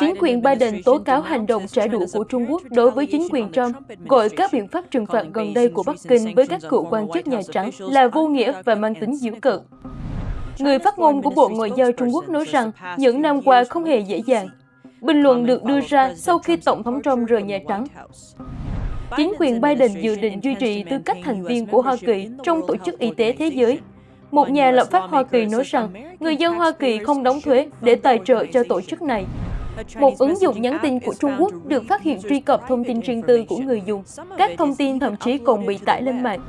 Chính quyền Biden tố cáo hành động trả đũa của Trung Quốc đối với chính quyền Trump, gọi các biện pháp trừng phạt gần đây của Bắc Kinh với các cựu quan chức Nhà Trắng là vô nghĩa và mang tính giễu cợt. Người phát ngôn của Bộ Ngoại giao Trung Quốc nói rằng những năm qua không hề dễ dàng. Bình luận được đưa ra sau khi Tổng thống Trump rời Nhà Trắng. Chính quyền Biden dự định duy trì tư cách thành viên của Hoa Kỳ trong Tổ chức Y tế Thế giới. Một nhà lập pháp Hoa Kỳ nói rằng người dân Hoa Kỳ không đóng thuế để tài trợ cho tổ chức này. Một ứng dụng nhắn tin của Trung Quốc được phát hiện truy cập thông tin riêng tư của người dùng. Các thông tin thậm chí còn bị tải lên mạng.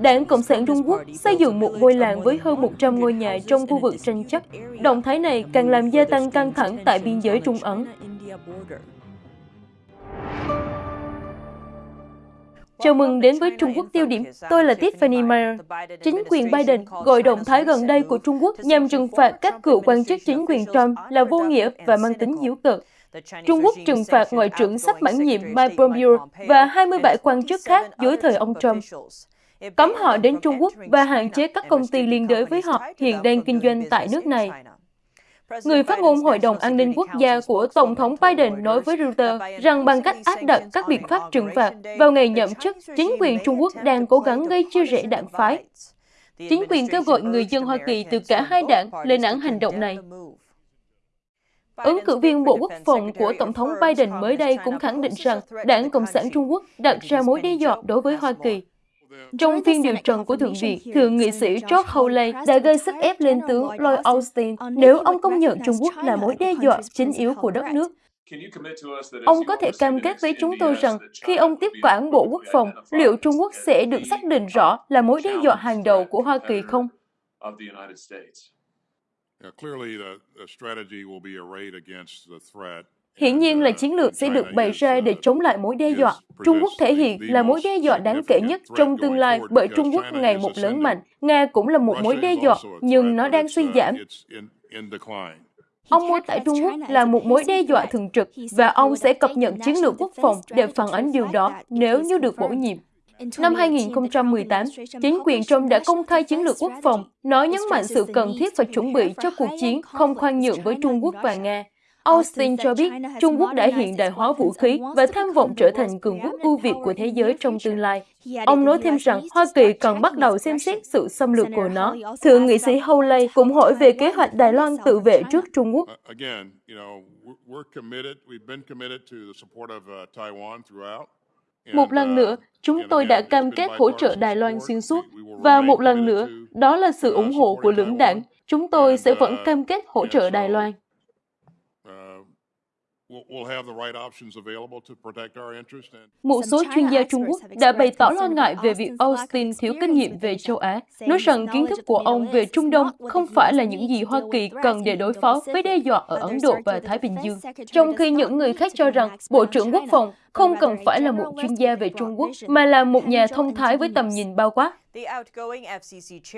Đảng Cộng sản Trung Quốc xây dựng một ngôi làng với hơn 100 ngôi nhà trong khu vực tranh chấp. Động thái này càng làm gia tăng căng thẳng tại biên giới Trung Ấn. Chào mừng đến với Trung Quốc tiêu điểm. Tôi là Tiffany Meyer. Chính quyền Biden gọi động thái gần đây của Trung Quốc nhằm trừng phạt các cựu quan chức chính quyền Trump là vô nghĩa và mang tính hiếu cực. Trung Quốc trừng phạt Ngoại trưởng sắp mãn nhiệm Mike Pompeo và 27 quan chức khác dưới thời ông Trump. Cấm họ đến Trung Quốc và hạn chế các công ty liên đới với họ hiện đang kinh doanh tại nước này. Người phát ngôn Hội đồng An ninh Quốc gia của Tổng thống Biden nói với Reuters rằng bằng cách áp đặt các biện pháp trừng phạt vào ngày nhậm chức, chính quyền Trung Quốc đang cố gắng gây chia rẽ đảng phái. Chính quyền kêu gọi người dân Hoa Kỳ từ cả hai đảng lên án hành động này. Ứng cử viên Bộ Quốc phòng của Tổng thống Biden mới đây cũng khẳng định rằng đảng Cộng sản Trung Quốc đặt ra mối đe dọa đối với Hoa Kỳ. Trong phiên điều trần của Thượng viện, Thượng nghị sĩ George Hawley đã gây sức ép lên tướng Lloyd Austin nếu ông công nhận Trung Quốc là mối đe dọa chính yếu của đất nước. Ông có thể cam kết với chúng tôi rằng khi ông tiếp quản Bộ Quốc phòng, liệu Trung Quốc sẽ được xác định rõ là mối đe dọa hàng đầu của Hoa Kỳ không? Hiển nhiên là chiến lược sẽ được bày ra để chống lại mối đe dọa. Trung Quốc thể hiện là mối đe dọa đáng kể nhất trong tương lai bởi Trung Quốc ngày một lớn mạnh. Nga cũng là một mối đe dọa, nhưng nó đang suy giảm. Ông mô tả Trung Quốc là một mối đe dọa thường trực và ông sẽ cập nhật chiến lược quốc phòng để phản ánh điều đó nếu như được bổ nhiệm. Năm 2018, chính quyền Trump đã công khai chiến lược quốc phòng, nói nhấn mạnh sự cần thiết và chuẩn bị cho cuộc chiến không khoan nhượng với Trung Quốc và Nga. Austin cho biết Trung Quốc đã hiện đại hóa vũ khí và tham vọng trở thành cường quốc ưu việt của thế giới trong tương lai. Ông nói thêm rằng Hoa Kỳ cần bắt đầu xem xét sự xâm lược của nó. Thượng nghị sĩ Hawley cũng hỏi về kế hoạch Đài Loan tự vệ trước Trung Quốc. Một lần nữa, chúng tôi đã cam kết hỗ trợ Đài Loan xuyên suốt. Và một lần nữa, đó là sự ủng hộ của lưỡng đảng. Chúng tôi sẽ vẫn cam kết hỗ trợ Đài Loan. Một số chuyên gia Trung Quốc đã bày tỏ lo ngại về việc Austin thiếu kinh nghiệm về châu Á, nói rằng kiến thức của ông về Trung Đông không phải là những gì Hoa Kỳ cần để đối phó với đe dọa ở Ấn Độ và Thái Bình Dương, trong khi những người khác cho rằng Bộ trưởng Quốc phòng không cần phải là một chuyên gia về Trung Quốc, mà là một nhà thông thái với tầm nhìn bao quát.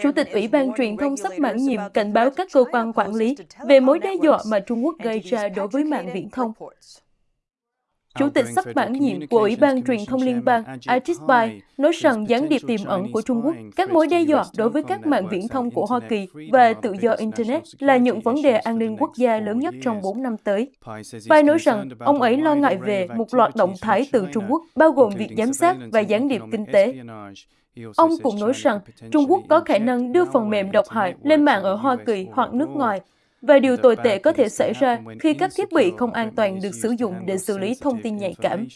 Chủ tịch Ủy ban truyền thông sắp mãn nhiệm cảnh báo các cơ quan quản lý về mối đe dọa mà Trung Quốc gây ra đối với mạng viễn thông. Chủ tịch sắp mãn nhiệm của Ủy ban truyền thông liên bang Artis Bai nói rằng gián điệp tiềm ẩn của Trung Quốc, các mối đe dọa đối với các mạng viễn thông của Hoa Kỳ và tự do Internet là những vấn đề an ninh quốc gia lớn nhất trong 4 năm tới. Bai nói rằng ông ấy lo ngại về một loạt động thái từ Trung Quốc, bao gồm việc giám sát và gián điệp kinh tế. Ông cũng nói rằng Trung Quốc có khả năng đưa phần mềm độc hại lên mạng ở Hoa Kỳ hoặc nước ngoài và điều tồi tệ có thể xảy ra khi các thiết bị không an toàn được sử dụng để xử lý thông tin nhạy cảm.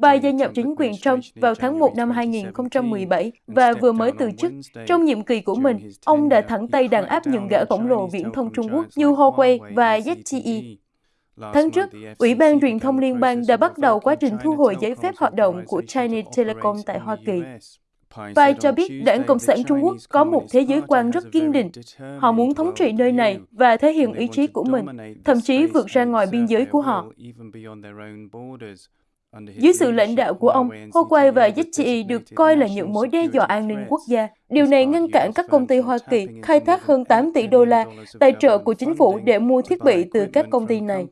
Bà gia nhập chính quyền Trump vào tháng 1 năm 2017 và vừa mới từ chức. Trong nhiệm kỳ của mình, ông đã thẳng tay đàn áp những gã khổng lồ viễn thông Trung Quốc như Huawei và ZTE. Tháng trước, Ủy ban truyền thông liên bang đã bắt đầu quá trình thu hồi giấy phép hoạt động của Chinese Telecom tại Hoa Kỳ. Pai cho biết đảng Cộng sản Trung Quốc có một thế giới quan rất kiên định. Họ muốn thống trị nơi này và thể hiện ý chí của mình, thậm chí vượt ra ngoài biên giới của họ. Dưới sự lãnh đạo của ông, Huawei và ZTE được coi là những mối đe dọa an ninh quốc gia. Điều này ngăn cản các công ty Hoa Kỳ khai thác hơn 8 tỷ đô la tài trợ của chính phủ để mua thiết bị từ các công ty này.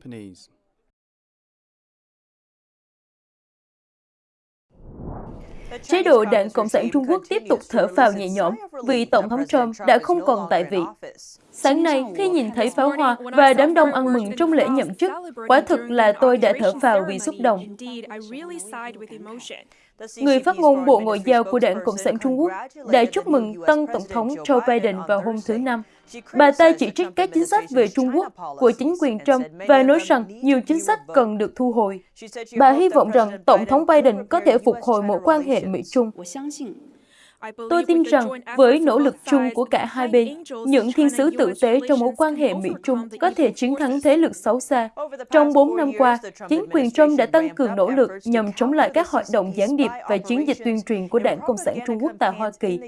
Chế độ Đảng Cộng sản Trung Quốc tiếp tục thở phào nhẹ nhõm vì Tổng thống Trump đã không còn tại vị. Sáng nay, khi nhìn thấy pháo hoa và đám đông ăn mừng trong lễ nhậm chức, quả thực là tôi đã thở phào vì xúc động. Người phát ngôn Bộ Ngoại giao của Đảng Cộng sản Trung Quốc đã chúc mừng tân Tổng thống Joe Biden vào hôm thứ Năm. Bà ta chỉ trích các chính sách về Trung Quốc, của chính quyền Trump, và nói rằng nhiều chính sách cần được thu hồi. Bà hy vọng rằng Tổng thống Biden có thể phục hồi mối quan hệ Mỹ-Trung. Tôi tin rằng với nỗ lực chung của cả hai bên, những thiên sứ tử tế trong mối quan hệ Mỹ-Trung có thể chiến thắng thế lực xấu xa. Trong 4 năm qua, chính quyền Trump đã tăng cường nỗ lực nhằm chống lại các hoạt động gián điệp và chiến dịch tuyên truyền của Đảng Cộng sản Trung Quốc tại Hoa Kỳ,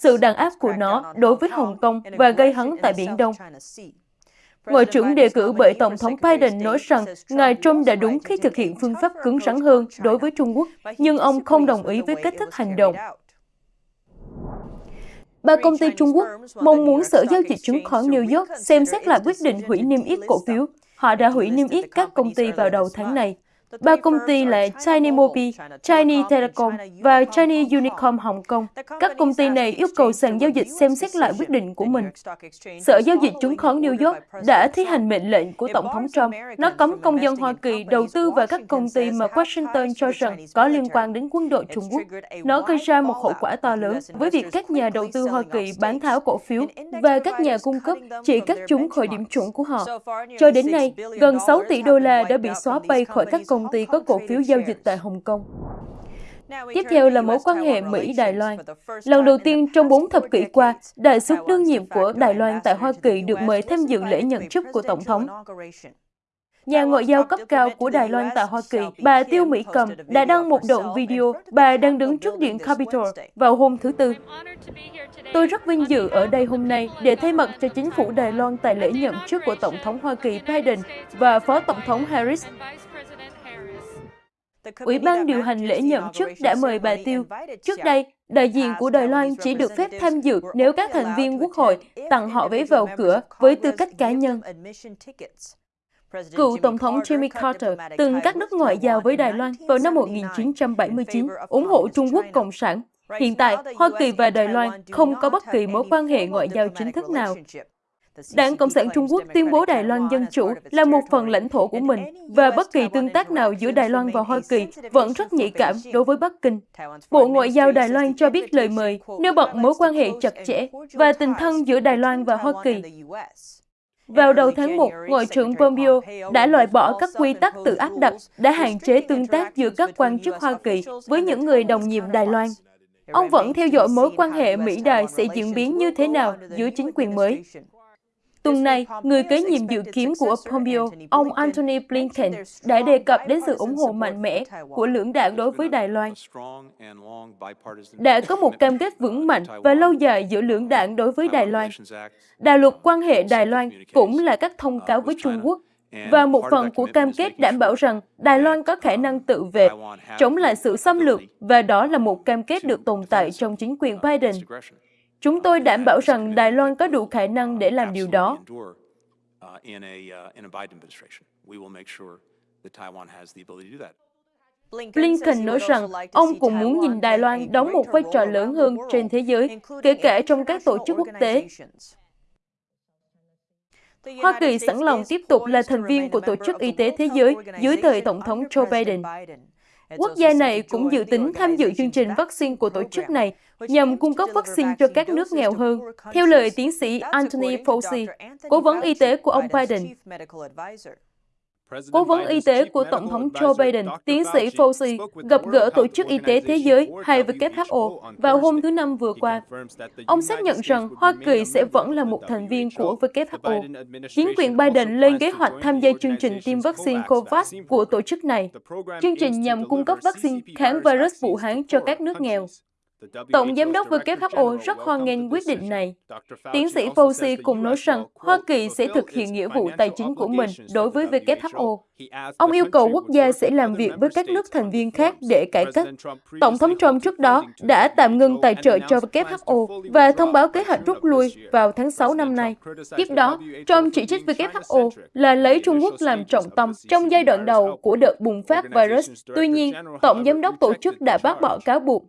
sự đàn áp của nó đối với Hồng Kông và gây hấn tại Biển Đông. Ngoại trưởng đề cử bởi Tổng thống Biden nói rằng Ngài Trump đã đúng khi thực hiện phương pháp cứng rắn hơn đối với Trung Quốc, nhưng ông không đồng ý với cách thức hành động. Ba công ty Trung Quốc mong muốn Sở Giao dịch Chứng khoán New York xem xét lại quyết định hủy niêm yết cổ phiếu. Họ đã hủy niêm yết các công ty vào đầu tháng này. Ba công ty là China Mobile, China Telecom và China Unicom Hồng Kông. Các công ty này yêu cầu sàn giao dịch xem xét lại quyết định của mình. Sở Giao dịch Chứng khoán New York đã thi hành mệnh lệnh của Tổng thống Trump. Nó cấm công dân Hoa Kỳ đầu tư vào các công ty mà Washington cho rằng có liên quan đến quân đội Trung Quốc. Nó gây ra một hậu quả to lớn với việc các nhà đầu tư Hoa Kỳ bán tháo cổ phiếu và các nhà cung cấp chỉ cắt chúng khỏi điểm chuẩn của họ. Cho đến nay, gần 6 tỷ đô la đã bị xóa bay khỏi các công công ty có cổ phiếu giao dịch tại Hồng Kông. Tiếp theo là mối quan hệ Mỹ-Đài Loan. Lần đầu tiên trong bốn thập kỷ qua, đại sứ đương nhiệm của Đài Loan tại Hoa Kỳ được mời tham dự lễ nhận chức của Tổng thống. Nhà ngoại giao cấp cao của Đài Loan tại Hoa Kỳ, bà Tiêu Mỹ Cầm, đã đăng một đoạn video bà đang đứng trước điện Capitol vào hôm thứ Tư. Tôi rất vinh dự ở đây hôm nay để thay mặt cho chính phủ Đài Loan tại lễ nhậm chức của Tổng thống Hoa Kỳ Biden và Phó Tổng thống Harris. Ủy ban điều hành lễ nhậm chức đã mời bà Tiêu. Trước đây, đại diện của Đài Loan chỉ được phép tham dự nếu các thành viên quốc hội tặng họ vé vào cửa với tư cách cá nhân. Cựu Tổng thống Jimmy Carter từng cắt đứt ngoại giao với Đài Loan vào năm 1979, ủng hộ Trung Quốc Cộng sản. Hiện tại, Hoa Kỳ và Đài Loan không có bất kỳ mối quan hệ ngoại giao chính thức nào. Đảng Cộng sản Trung Quốc tuyên bố Đài Loan Dân Chủ là một phần lãnh thổ của mình và bất kỳ tương tác nào giữa Đài Loan và Hoa Kỳ vẫn rất nhạy cảm đối với Bắc Kinh. Bộ Ngoại giao Đài Loan cho biết lời mời nêu bật mối quan hệ chặt chẽ và tình thân giữa Đài Loan và Hoa Kỳ. Vào đầu tháng 1, Ngoại trưởng Pompeo đã loại bỏ các quy tắc tự áp đặt đã hạn chế tương tác giữa các quan chức Hoa Kỳ với những người đồng nhiệm Đài Loan. Ông vẫn theo dõi mối quan hệ Mỹ-Đài sẽ diễn biến như thế nào giữa chính quyền mới. Tuần này, người kế nhiệm dự kiến của Pompeo, ông Antony Blinken, đã đề cập đến sự ủng hộ mạnh mẽ của lưỡng đảng đối với Đài Loan. Đã có một cam kết vững mạnh và lâu dài giữa lưỡng đảng đối với Đài Loan. Đạo luật quan hệ Đài Loan cũng là các thông cáo với Trung Quốc và một phần của cam kết đảm bảo rằng Đài Loan có khả năng tự vệ, chống lại sự xâm lược, và đó là một cam kết được tồn tại trong chính quyền Biden. Chúng tôi đảm bảo rằng Đài Loan có đủ khả năng để làm điều đó. Blinken nói rằng ông cũng muốn nhìn Đài Loan đóng một vai trò lớn hơn trên thế giới, kể cả trong các tổ chức quốc tế. Hoa Kỳ sẵn lòng tiếp tục là thành viên của Tổ chức Y tế Thế giới dưới thời Tổng thống Joe Biden. Quốc gia này cũng dự tính tham dự chương trình vaccine của tổ chức này nhằm cung cấp vaccine cho các nước nghèo hơn, theo lời tiến sĩ Anthony Fauci, cố vấn y tế của ông Biden. Cố vấn y tế của Tổng thống Joe Biden, tiến sĩ Fauci, gặp gỡ Tổ chức Y tế Thế giới hay WHO vào hôm thứ Năm vừa qua. Ông xác nhận rằng Hoa Kỳ sẽ vẫn là một thành viên của WHO. Chính quyền Biden lên kế hoạch tham gia chương trình tiêm vaccine COVAX của tổ chức này. Chương trình nhằm cung cấp vaccine kháng virus Vũ Hán cho các nước nghèo. Tổng Giám đốc WHO rất hoan nghênh quyết định này. Tiến sĩ Fauci cũng nói rằng Hoa Kỳ sẽ thực hiện nghĩa vụ tài chính của mình đối với WHO. Ông yêu cầu quốc gia sẽ làm việc với các nước thành viên khác để cải cách. Tổng thống Trump trước đó đã tạm ngừng tài trợ cho WHO và thông báo kế hoạch rút lui vào tháng 6 năm nay. Tiếp đó, Trump chỉ trích WHO là lấy Trung Quốc làm trọng tâm trong giai đoạn đầu của đợt bùng phát virus. Tuy nhiên, Tổng Giám đốc tổ chức đã bác bỏ cáo buộc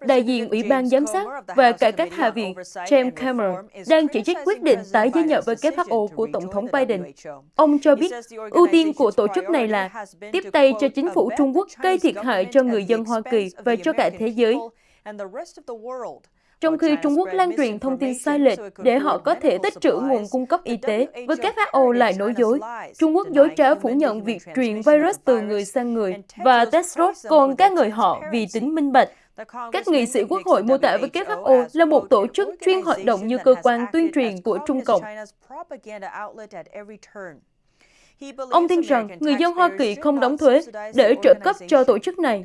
Đại diện Ủy ban Giám sát và cải cách Hạ viện James Cameron đang chỉ trích quyết định tái gia nhập WHO của Tổng thống Biden. Ông cho biết ưu tiên của tổ chức này là tiếp tay cho chính phủ Trung Quốc gây thiệt hại cho người dân Hoa Kỳ và cho cả thế giới trong khi Trung Quốc lan truyền thông tin sai lệch để họ có thể tích trữ nguồn cung cấp y tế. WHO lại nói dối. Trung Quốc dối trá phủ nhận việc truyền virus từ người sang người và Tedros còn ca ngợi họ vì tính minh bạch. Các nghị sĩ quốc hội mô tả WHO là một tổ chức chuyên hoạt động như cơ quan tuyên truyền của Trung Cộng. Ông tin rằng người dân Hoa Kỳ không đóng thuế để trợ cấp cho tổ chức này.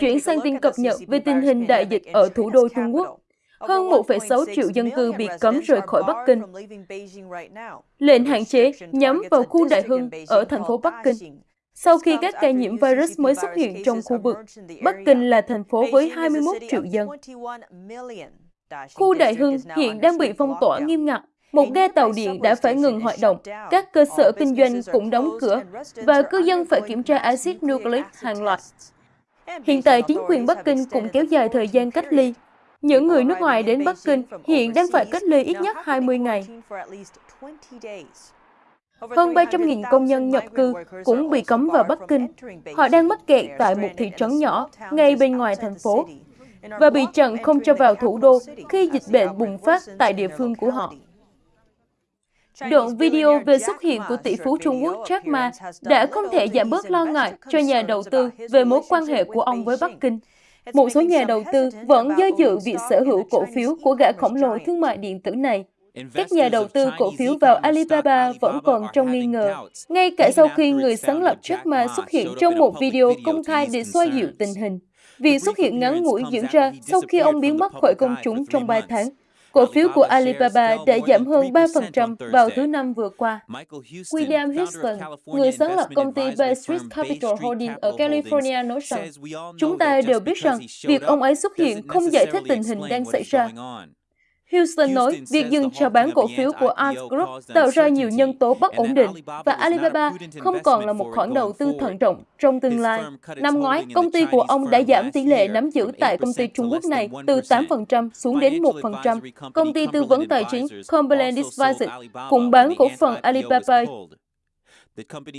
Chuyển sang tin cập nhật về tình hình đại dịch ở thủ đô Trung Quốc. Hơn 1,6 triệu dân cư bị cấm rời khỏi Bắc Kinh. Lệnh hạn chế nhắm vào khu Đại Hưng ở thành phố Bắc Kinh. Sau khi các ca nhiễm virus mới xuất hiện trong khu vực, Bắc Kinh là thành phố với 21 triệu dân. Khu Đại Hưng hiện đang bị phong tỏa nghiêm ngặt. Một ga tàu điện đã phải ngừng hoạt động, các cơ sở kinh doanh cũng đóng cửa, và cư dân phải kiểm tra axit nucleic hàng loạt. Hiện tại, chính quyền Bắc Kinh cũng kéo dài thời gian cách ly. Những người nước ngoài đến Bắc Kinh hiện đang phải cách ly ít nhất 20 ngày. Hơn 300.000 công nhân nhập cư cũng bị cấm vào Bắc Kinh. Họ đang mắc kẹt tại một thị trấn nhỏ ngay bên ngoài thành phố và bị chặn không cho vào thủ đô khi dịch bệnh bùng phát tại địa phương của họ. Đoạn video về xuất hiện của tỷ phú Trung Quốc Jack Ma đã không thể giảm bớt lo ngại cho nhà đầu tư về mối quan hệ của ông với Bắc Kinh. Một số nhà đầu tư vẫn do dự việc sở hữu cổ phiếu của gã khổng lồ thương mại điện tử này. Các nhà đầu tư cổ phiếu vào Alibaba vẫn còn trong nghi ngờ, ngay cả sau khi người sáng lập Jack Ma xuất hiện trong một video công khai để xoa dịu tình hình. Việc xuất hiện ngắn ngủi diễn ra sau khi ông biến mất khỏi công chúng trong 3 tháng. Cổ phiếu của Alibaba đã giảm hơn 3% vào thứ năm vừa qua. William Houston, người sáng lập công ty Bay Street Capital Holding ở California nói rằng, chúng ta đều biết rằng việc ông ấy xuất hiện không giải thích tình hình đang xảy ra. Houston nói việc dừng chào bán cổ phiếu của Ant Group tạo ra nhiều nhân tố bất ổn định và Alibaba không còn là một khoản đầu tư thận trọng trong tương lai. Năm ngoái, công ty của ông đã giảm tỷ lệ nắm giữ tại công ty Trung Quốc này từ 8% xuống đến 1%. Công ty tư vấn tài chính Cumberland Advisors cũng bán cổ phần Alibaba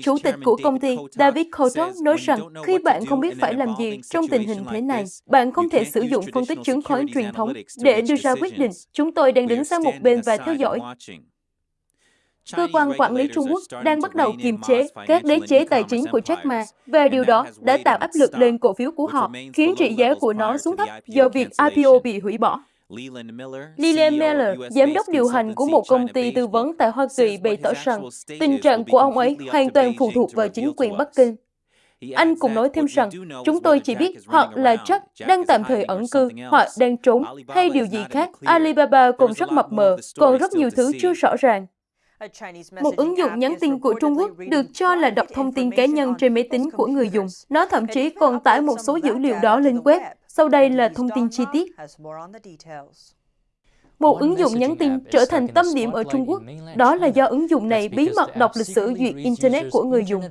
Chủ tịch của công ty David Coulthard nói rằng khi bạn không biết phải làm gì trong tình hình thế này, bạn không thể sử dụng phân tích chứng khoán truyền thống để đưa ra quyết định. Chúng tôi đang đứng sang một bên và theo dõi. Cơ quan quản lý Trung Quốc đang bắt đầu kiềm chế các đế chế tài chính của Jack Ma và điều đó đã tạo áp lực lên cổ phiếu của họ, khiến trị giá của nó xuống thấp do việc IPO bị hủy bỏ. Leland Miller, giám đốc điều hành của một công ty tư vấn tại Hoa Kỳ bày tỏ rằng tình trạng của ông ấy hoàn toàn phụ thuộc vào chính quyền Bắc Kinh. Anh cũng nói thêm rằng, chúng tôi chỉ biết hoặc là Jack đang tạm thời ẩn cư, hoặc đang trốn, hay điều gì khác. Alibaba còn rất mập mờ, còn rất nhiều thứ chưa rõ ràng. Một ứng dụng nhắn tin của Trung Quốc được cho là đọc thông tin cá nhân trên máy tính của người dùng. Nó thậm chí còn tải một số dữ liệu đó lên web. Sau đây là thông tin chi tiết. Một ứng dụng nhắn tin trở thành tâm điểm ở Trung Quốc. Đó là do ứng dụng này bí mật đọc lịch sử duyệt Internet của người dùng.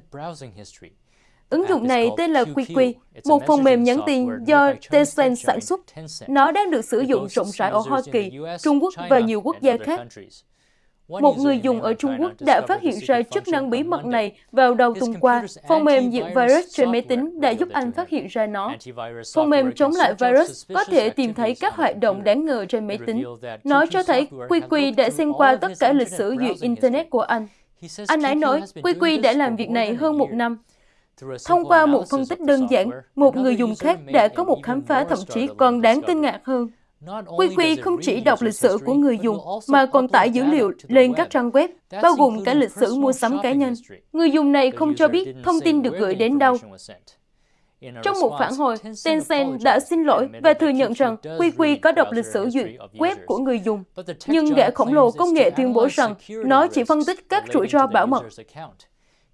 Ứng dụng này tên là QQ, một phần mềm nhắn tin do Tencent sản xuất. Nó đang được sử dụng rộng rãi ở Hoa Kỳ, Trung Quốc và nhiều quốc gia khác. Một người dùng ở Trung Quốc đã phát hiện ra chức năng bí mật này vào đầu tuần qua. Phần mềm diệt virus trên máy tính đã giúp anh phát hiện ra nó. Phần mềm chống lại virus có thể tìm thấy các hoạt động đáng ngờ trên máy tính. Nó cho thấy QQ đã xem qua tất cả lịch sử duyệt Internet của anh. Anh ấy nói QQ đã làm việc này hơn một năm. Thông qua một phân tích đơn giản, một người dùng khác đã có một khám phá thậm chí còn đáng kinh ngạc hơn. QQ không chỉ đọc lịch sử của người dùng, mà còn tải dữ liệu lên các trang web, bao gồm cả lịch sử mua sắm cá nhân. Người dùng này không cho biết thông tin được gửi đến đâu. Trong một phản hồi, Tencent đã xin lỗi và thừa nhận rằng QQ có đọc lịch sử duyệt web của người dùng. Nhưng gã khổng lồ công nghệ tuyên bố rằng nó chỉ phân tích các rủi ro bảo mật.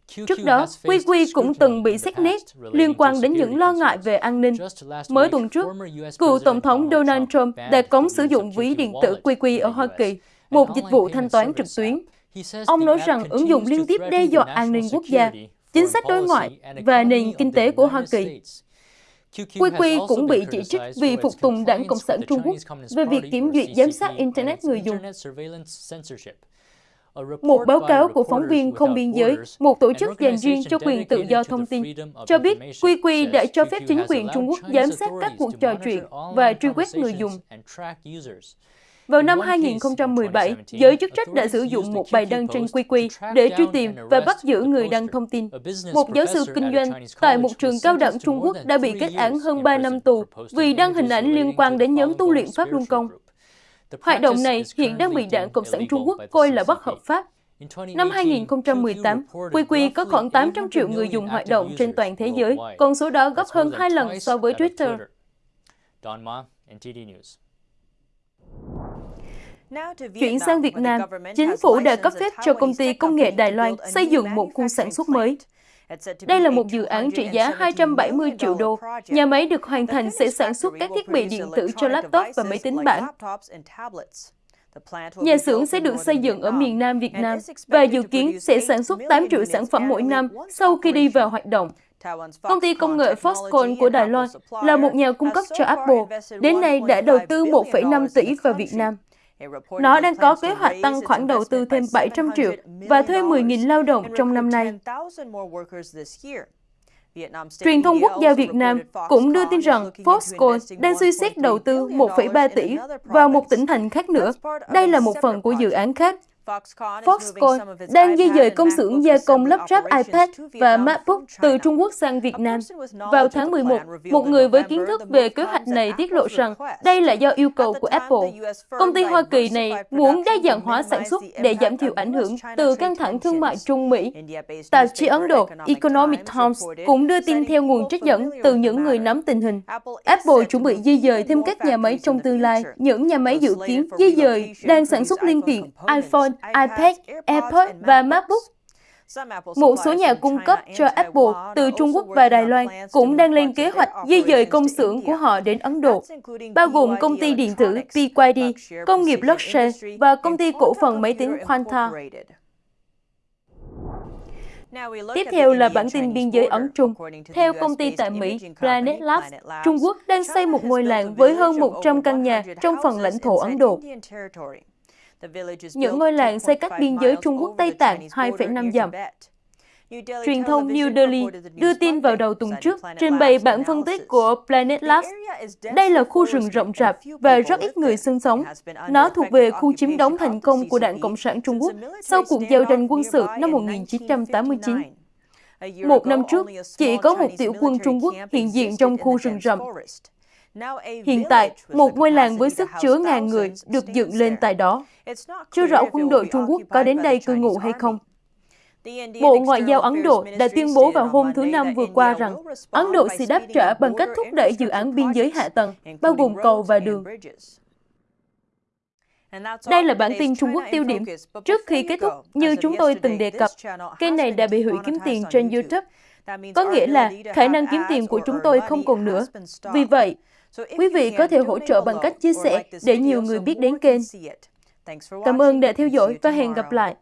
Trước đó, QQ cũng từng bị xét nét liên quan đến những lo ngại về an ninh. Mới tuần trước, cựu Tổng thống Donald Trump đã cấm sử dụng ví điện tử QQ ở Hoa Kỳ, một dịch vụ thanh toán trực tuyến. Ông nói rằng ứng dụng liên tiếp đe dọa an ninh quốc gia, chính sách đối ngoại và nền kinh tế của Hoa Kỳ. QQ cũng bị chỉ trích vì phục tùng đảng Cộng sản Trung Quốc về việc kiểm duyệt giám sát Internet người dùng. Một báo cáo của phóng viên không biên giới, một tổ chức dành riêng cho quyền tự do thông tin, cho biết QQ đã cho phép chính quyền Trung Quốc giám sát các cuộc trò chuyện và truy quét người dùng. Vào năm 2017, giới chức trách đã sử dụng một bài đăng trên QQ để truy tìm và bắt giữ người đăng thông tin. Một giáo sư kinh doanh tại một trường cao đẳng Trung Quốc đã bị kết án hơn 3 năm tù vì đăng hình ảnh liên quan đến nhóm tu luyện Pháp Luân Công. Hoạt động này hiện đang bị Đảng Cộng sản Trung Quốc coi là bất hợp pháp. Năm 2018, QQ có khoảng 800 triệu người dùng hoạt động trên toàn thế giới, con số đó gấp hơn hai lần so với Twitter. Chuyển sang Việt Nam, chính phủ đã cấp phép cho công ty công nghệ Đài Loan xây dựng một khu sản xuất mới. Đây là một dự án trị giá 270 triệu đô. Nhà máy được hoàn thành sẽ sản xuất các thiết bị điện tử cho laptop và máy tính bảng. Nhà xưởng sẽ được xây dựng ở miền Nam Việt Nam và dự kiến sẽ sản xuất 8 triệu sản phẩm mỗi năm sau khi đi vào hoạt động. Công ty công nghệ Foxconn của Đài Loan là một nhà cung cấp cho Apple, đến nay đã đầu tư 1,5 tỷ vào Việt Nam. Nó đang có kế hoạch tăng khoản đầu tư thêm 700 triệu và thuê 10.000 lao động trong năm nay. Truyền thông quốc gia Việt Nam cũng đưa tin rằng Foxconn đang suy xét đầu tư 1,3 tỷ vào một tỉnh thành khác nữa. Đây là một phần của dự án khác Foxconn đang di dời công xưởng gia công lắp ráp iPad và MacBook từ Trung Quốc sang Việt Nam. Vào tháng 11, một người với kiến thức về kế hoạch này tiết lộ rằng đây là do yêu cầu của Apple. Công ty Hoa Kỳ này muốn đa dạng hóa sản xuất để giảm thiểu ảnh hưởng từ căng thẳng thương mại Trung-Mỹ. Tạp chí Ấn Độ Economic Times cũng đưa tin theo nguồn trích dẫn từ những người nắm tình hình. Apple chuẩn bị di dời thêm các nhà máy trong tương lai. Những nhà máy dự kiến di dời đang sản xuất linh kiện iPhone, iPad, AirPods và MacBook. Một số nhà cung cấp cho Apple từ Trung Quốc và Đài Loan cũng đang lên kế hoạch di dời công xưởng của họ đến Ấn Độ, bao gồm công ty điện tử BYD, công nghiệp Lotte và công ty cổ phần máy tính Quanta. Tiếp theo là bản tin biên giới Ấn Trung. Theo công ty tại Mỹ Planet Labs, Trung Quốc đang xây một ngôi làng với hơn 100 căn nhà trong phần lãnh thổ Ấn Độ. Những ngôi làng xây cách biên giới Trung Quốc Tây Tạng 2,5 dặm. Truyền thông New Delhi đưa tin vào đầu tuần trước, trình bày bản phân tích của Planet Labs. Đây là khu rừng rộng rạp và rất ít người sinh sống. Nó thuộc về khu chiếm đóng thành công của Đảng Cộng sản Trung Quốc sau cuộc giao tranh quân sự năm 1989. Một năm trước, chỉ có một tiểu quân Trung Quốc hiện diện trong khu rừng rậm. Hiện tại, một ngôi làng với sức chứa ngàn người được dựng lên tại đó. Chưa rõ quân đội Trung Quốc có đến đây cư ngụ hay không. Bộ Ngoại giao Ấn Độ đã tuyên bố vào hôm thứ Năm vừa qua rằng Ấn Độ sẽ đáp trả bằng cách thúc đẩy dự án biên giới hạ tầng, bao gồm cầu và đường. Đây là bản tin Trung Quốc tiêu điểm. Trước khi kết thúc, như chúng tôi từng đề cập, kênh này đã bị hủy kiếm tiền trên YouTube. Có nghĩa là khả năng kiếm tiền của chúng tôi không còn nữa. Vì vậy, quý vị có thể hỗ trợ bằng cách chia sẻ để nhiều người biết đến kênh. Cảm ơn đã theo dõi và hẹn gặp lại.